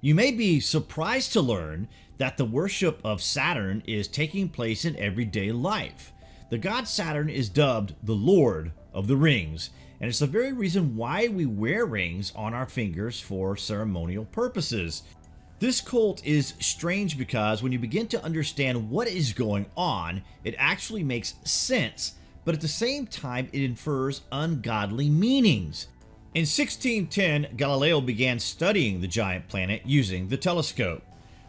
You may be surprised to learn that the worship of Saturn is taking place in everyday life. The god Saturn is dubbed the Lord of the Rings, and it's the very reason why we wear rings on our fingers for ceremonial purposes. This cult is strange because when you begin to understand what is going on, it actually makes sense, but at the same time it infers ungodly meanings. In 1610, Galileo began studying the giant planet using the telescope.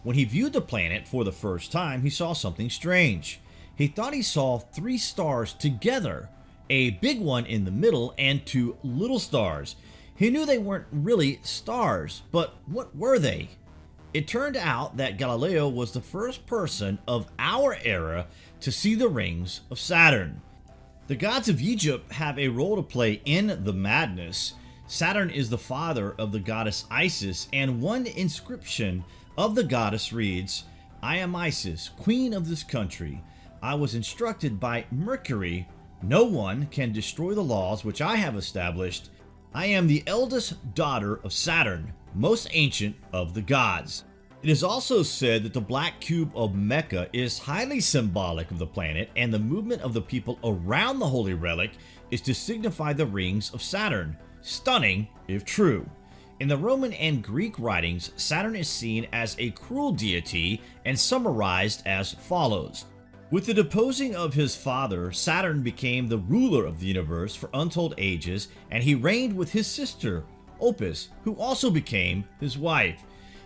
When he viewed the planet for the first time, he saw something strange. He thought he saw three stars together, a big one in the middle and two little stars. He knew they weren't really stars, but what were they? It turned out that Galileo was the first person of our era to see the rings of Saturn. The gods of Egypt have a role to play in the madness, Saturn is the father of the goddess Isis, and one inscription of the goddess reads, I am Isis, queen of this country. I was instructed by Mercury, no one can destroy the laws which I have established. I am the eldest daughter of Saturn, most ancient of the gods. It is also said that the black cube of Mecca is highly symbolic of the planet and the movement of the people around the holy relic is to signify the rings of Saturn. Stunning, if true. In the Roman and Greek writings, Saturn is seen as a cruel deity and summarized as follows. With the deposing of his father, Saturn became the ruler of the universe for untold ages, and he reigned with his sister, Opis, who also became his wife.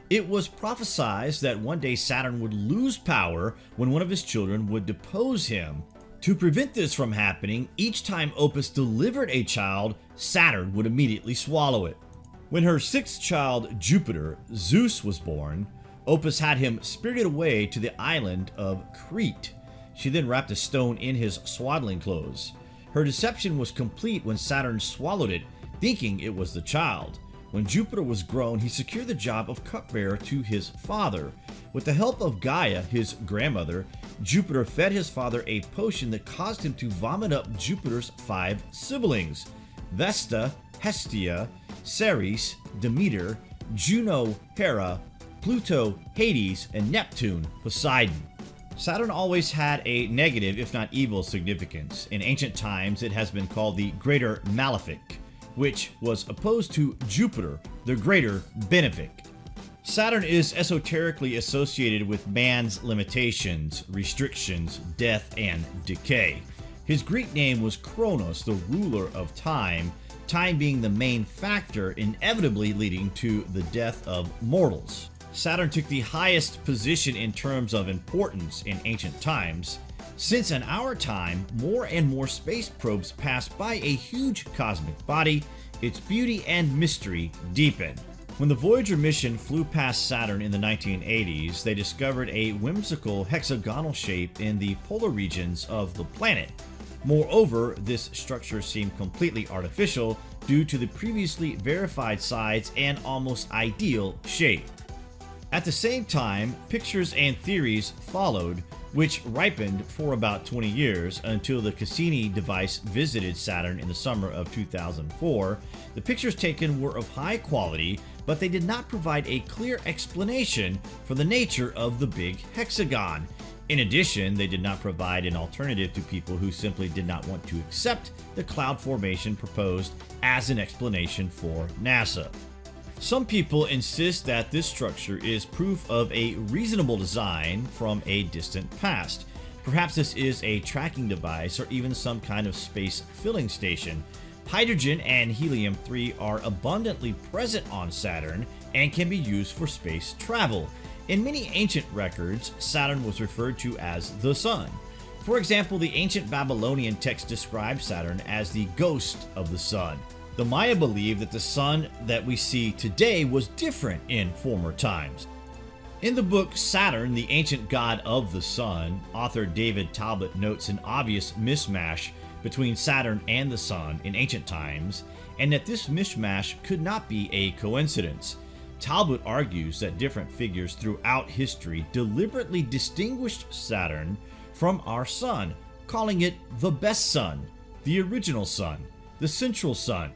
It was prophesied that one day Saturn would lose power when one of his children would depose him. To prevent this from happening, each time Opis delivered a child, Saturn would immediately swallow it. When her sixth child, Jupiter, Zeus, was born, Opis had him spirited away to the island of Crete. She then wrapped a stone in his swaddling clothes. Her deception was complete when Saturn swallowed it, thinking it was the child. When Jupiter was grown, he secured the job of cupbearer to his father. With the help of Gaia, his grandmother, Jupiter fed his father a potion that caused him to vomit up Jupiter's five siblings Vesta, Hestia, Ceres, Demeter, Juno, Hera, Pluto, Hades, and Neptune, Poseidon. Saturn always had a negative, if not evil, significance. In ancient times, it has been called the Greater Malefic which was opposed to Jupiter, the greater benefic. Saturn is esoterically associated with man's limitations, restrictions, death, and decay. His Greek name was Kronos, the ruler of time, time being the main factor inevitably leading to the death of mortals. Saturn took the highest position in terms of importance in ancient times, since in our time, more and more space probes pass by a huge cosmic body, its beauty and mystery deepen. When the Voyager mission flew past Saturn in the 1980s, they discovered a whimsical hexagonal shape in the polar regions of the planet. Moreover, this structure seemed completely artificial due to the previously verified size and almost ideal shape. At the same time, pictures and theories followed which ripened for about 20 years until the Cassini device visited Saturn in the summer of 2004. The pictures taken were of high quality, but they did not provide a clear explanation for the nature of the big hexagon. In addition, they did not provide an alternative to people who simply did not want to accept the cloud formation proposed as an explanation for NASA. Some people insist that this structure is proof of a reasonable design from a distant past. Perhaps this is a tracking device or even some kind of space filling station. Hydrogen and helium-3 are abundantly present on Saturn and can be used for space travel. In many ancient records, Saturn was referred to as the Sun. For example, the ancient Babylonian text describes Saturn as the ghost of the Sun. The Maya believed that the sun that we see today was different in former times. In the book Saturn, the Ancient God of the Sun, author David Talbot notes an obvious mismatch between Saturn and the Sun in ancient times, and that this mismatch could not be a coincidence. Talbot argues that different figures throughout history deliberately distinguished Saturn from our Sun, calling it the best sun, the original sun, the central sun,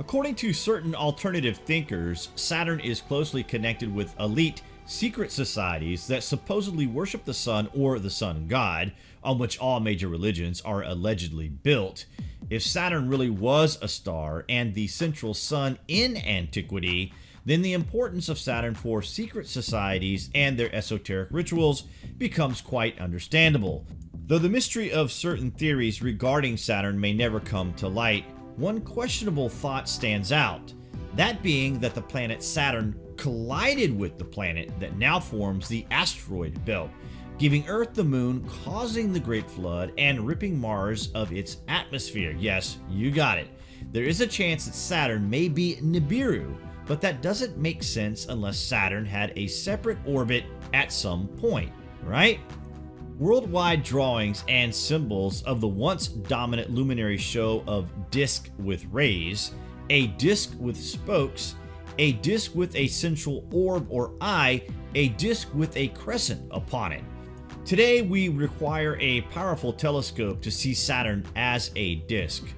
According to certain alternative thinkers, Saturn is closely connected with elite secret societies that supposedly worship the sun or the sun god, on which all major religions are allegedly built. If Saturn really was a star and the central sun in antiquity, then the importance of Saturn for secret societies and their esoteric rituals becomes quite understandable. Though the mystery of certain theories regarding Saturn may never come to light, one questionable thought stands out, that being that the planet Saturn collided with the planet that now forms the asteroid belt, giving Earth the moon, causing the Great Flood, and ripping Mars of its atmosphere. Yes, you got it. There is a chance that Saturn may be Nibiru, but that doesn't make sense unless Saturn had a separate orbit at some point, right? Worldwide drawings and symbols of the once dominant luminary show of disk with rays, a disk with spokes, a disk with a central orb or eye, a disk with a crescent upon it. Today we require a powerful telescope to see Saturn as a disk.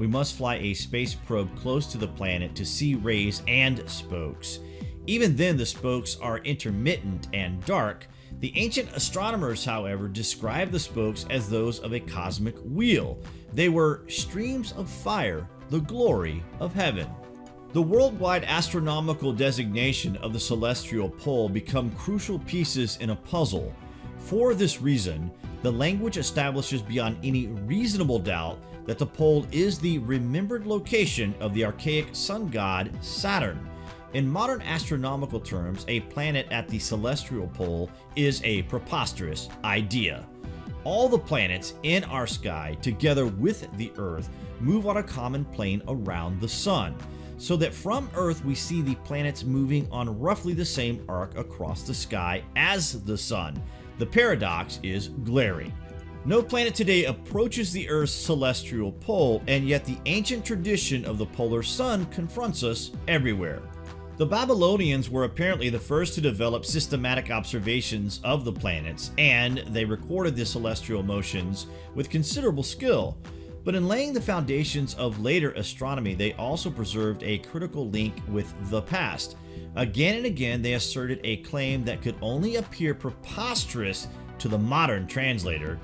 We must fly a space probe close to the planet to see rays and spokes. Even then the spokes are intermittent and dark, the ancient astronomers, however, described the spokes as those of a cosmic wheel. They were streams of fire, the glory of heaven. The worldwide astronomical designation of the celestial pole become crucial pieces in a puzzle. For this reason, the language establishes beyond any reasonable doubt that the pole is the remembered location of the archaic sun god Saturn. In modern astronomical terms, a planet at the celestial pole is a preposterous idea. All the planets in our sky, together with the Earth, move on a common plane around the Sun, so that from Earth we see the planets moving on roughly the same arc across the sky as the Sun. The paradox is glaring. No planet today approaches the Earth's celestial pole, and yet the ancient tradition of the polar sun confronts us everywhere. The Babylonians were apparently the first to develop systematic observations of the planets, and they recorded the celestial motions with considerable skill. But in laying the foundations of later astronomy, they also preserved a critical link with the past. Again and again, they asserted a claim that could only appear preposterous to the modern translator.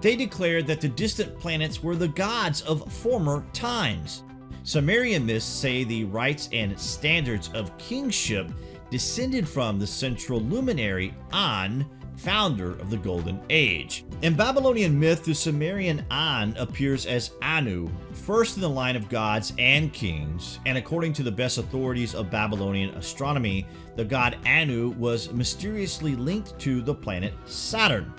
They declared that the distant planets were the gods of former times. Sumerian myths say the rites and standards of kingship descended from the central luminary An, founder of the Golden Age. In Babylonian myth, the Sumerian An appears as Anu, first in the line of gods and kings, and according to the best authorities of Babylonian astronomy, the god Anu was mysteriously linked to the planet Saturn.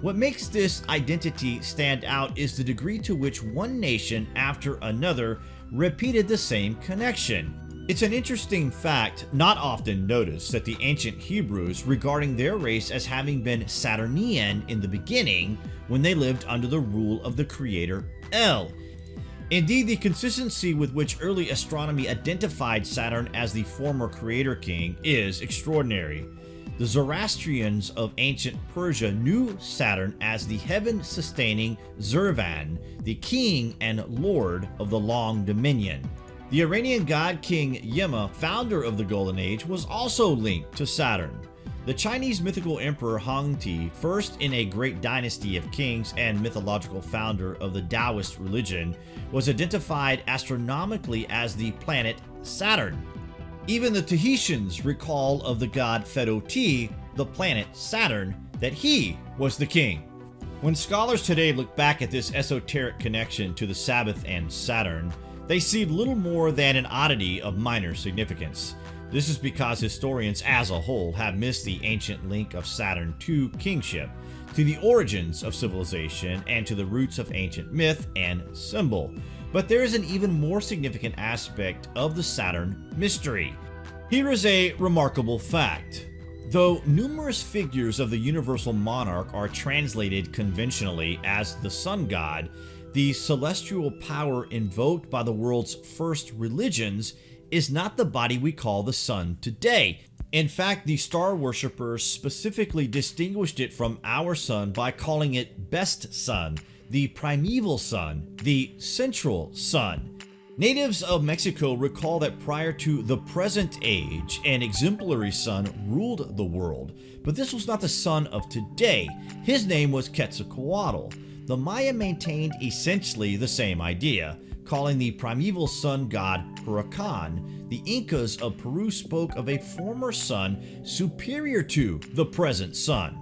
What makes this identity stand out is the degree to which one nation after another repeated the same connection. It's an interesting fact not often noticed that the ancient Hebrews regarding their race as having been Saturnian in the beginning when they lived under the rule of the creator El. Indeed, the consistency with which early astronomy identified Saturn as the former creator king is extraordinary. The Zoroastrians of ancient Persia knew Saturn as the heaven-sustaining Zurvan, the king and lord of the long dominion. The Iranian god king Yima, founder of the Golden Age, was also linked to Saturn. The Chinese mythical emperor Hongti, first in a great dynasty of kings and mythological founder of the Taoist religion, was identified astronomically as the planet Saturn. Even the Tahitians recall of the god Fedoti, the planet Saturn, that he was the king. When scholars today look back at this esoteric connection to the Sabbath and Saturn, they see little more than an oddity of minor significance. This is because historians as a whole have missed the ancient link of Saturn to kingship, to the origins of civilization, and to the roots of ancient myth and symbol. But there is an even more significant aspect of the Saturn mystery. Here is a remarkable fact. Though numerous figures of the universal monarch are translated conventionally as the sun god, the celestial power invoked by the world's first religions is not the body we call the sun today. In fact, the star worshippers specifically distinguished it from our sun by calling it best sun, the primeval sun, the central sun. Natives of Mexico recall that prior to the present age, an exemplary sun ruled the world, but this was not the sun of today. His name was Quetzalcoatl. The Maya maintained essentially the same idea, calling the primeval sun god Huracan. The Incas of Peru spoke of a former sun superior to the present sun.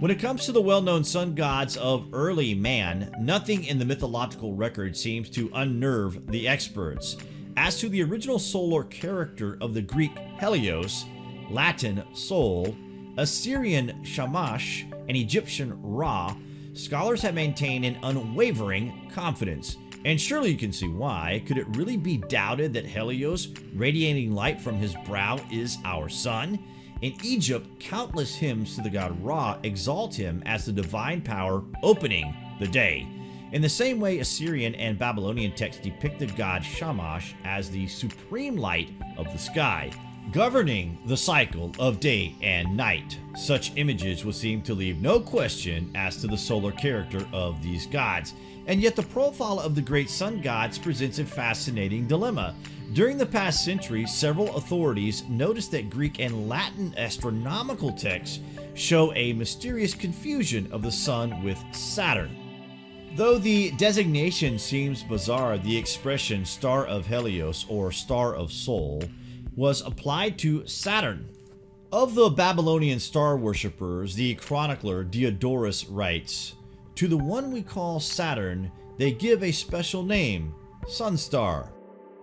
When it comes to the well-known sun gods of early man, nothing in the mythological record seems to unnerve the experts. As to the original solar character of the Greek Helios, Latin Sol, Assyrian Shamash, and Egyptian Ra, scholars have maintained an unwavering confidence. And surely you can see why. Could it really be doubted that Helios, radiating light from his brow, is our sun? In Egypt, countless hymns to the god Ra exalt him as the divine power opening the day. In the same way, Assyrian and Babylonian texts depict the god Shamash as the supreme light of the sky, governing the cycle of day and night. Such images would seem to leave no question as to the solar character of these gods, and yet the profile of the great sun gods presents a fascinating dilemma. During the past century, several authorities noticed that Greek and Latin astronomical texts show a mysterious confusion of the Sun with Saturn. Though the designation seems bizarre, the expression Star of Helios or Star of Sol was applied to Saturn. Of the Babylonian star worshippers, the chronicler Diodorus writes, To the one we call Saturn, they give a special name, Sun Star.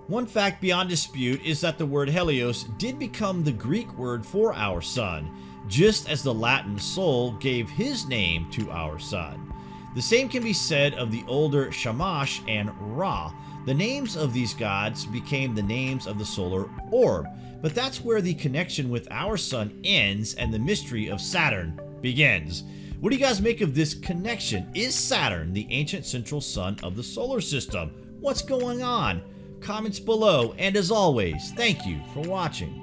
One fact beyond dispute is that the word Helios did become the Greek word for our sun, just as the Latin Sol gave his name to our sun. The same can be said of the older Shamash and Ra. The names of these gods became the names of the solar orb, but that's where the connection with our sun ends and the mystery of Saturn begins. What do you guys make of this connection? Is Saturn the ancient central sun of the solar system? What's going on? comments below, and as always, thank you for watching.